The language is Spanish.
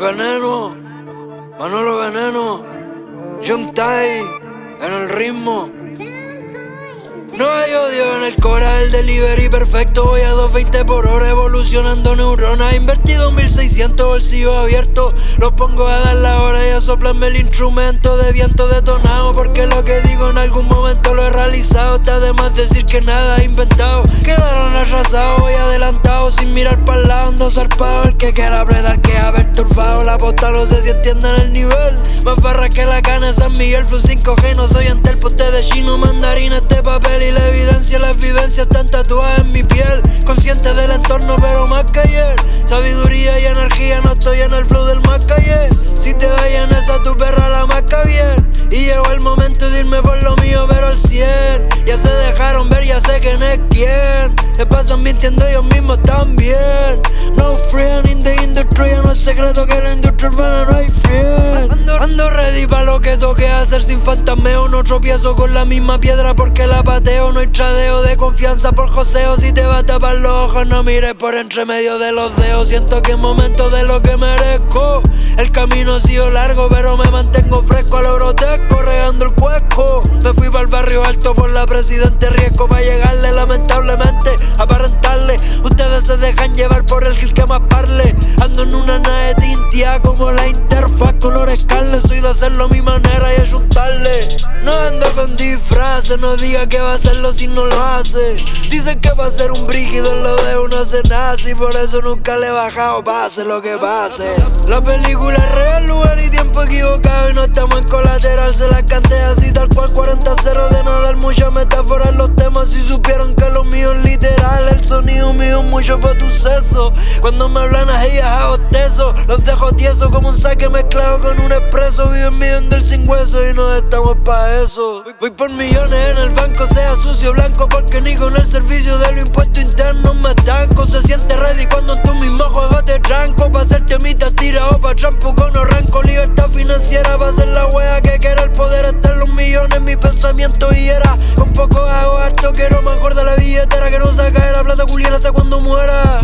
Veneno, Manolo Veneno, John en el ritmo. No hay odio en el cora, el delivery perfecto. Voy a 220 por hora evolucionando neuronas. Invertido 1600 bolsillos abiertos. Los pongo a dar la hora y a soplarme el instrumento De viento detonado Porque realizado Está de más decir que nada inventado. Quedaron arrasados, voy adelantado Sin mirar para el lado, ando zarpado. El que quiera apretar que haber turbado. La posta no sé si entienden el nivel. Más barra que la cana San Miguel, Flu 5G No soy ante el poste de chino, mandarín Este papel y la evidencia, las vivencias están tatuadas en mi piel. Consciente del entorno pero más dejaron ver, ya sé quién es quién. Se pasan mintiendo ellos mismos también. No friend in the industry, no es secreto que la industria urbana no hay fiel. Ando, ready pa' lo que toque hacer sin fantasmeo. No tropiezo con la misma piedra porque la pateo. No hay tradeo de confianza por joseo. Si te va a tapar los ojos no mires por entre medio de los dedos. Siento que es momento de lo que merezco. El camino ha sido largo pero me mantengo fresco. A lo grotesco Regando el cuesco el barrio alto por la presidente Riesgo para llegarle lamentablemente Aparentarle. Ustedes se dejan llevar por el gil que más parle. Ando en una nave tintia como la interfaz colores carne Soy de hacerlo a mi manera y ayuntarle. No ando con disfraces, no diga que va a hacerlo si no lo hace. Dicen que va a ser un brígido en lo de uno se nace Y por eso nunca le he bajado, pase lo que pase. La película es real, lugar y tiempo equivocado Y no estamos en colateral, se la canté así tal cual 40-0 mucho por tu seso. Cuando me hablan a ellas a bostezo, los dejo tieso como un saque mezclado con un expreso. Viven midiendo el sin hueso y no estamos pa' eso. Voy por millones en el banco, sea sucio blanco, porque ni con el servicio de lo impuesto interno me estanco. Se siente ready cuando tú mismo juegas de tranco. Pa' hacerte mitad tira o pa' trampo con arranco. Libertad financiera pa' ser la wea que quiera el poder estar los millones. Mi pensamiento y era con poco hago harto, quiero mejor de la billetera que no saca habla de culiar hasta cuando muera.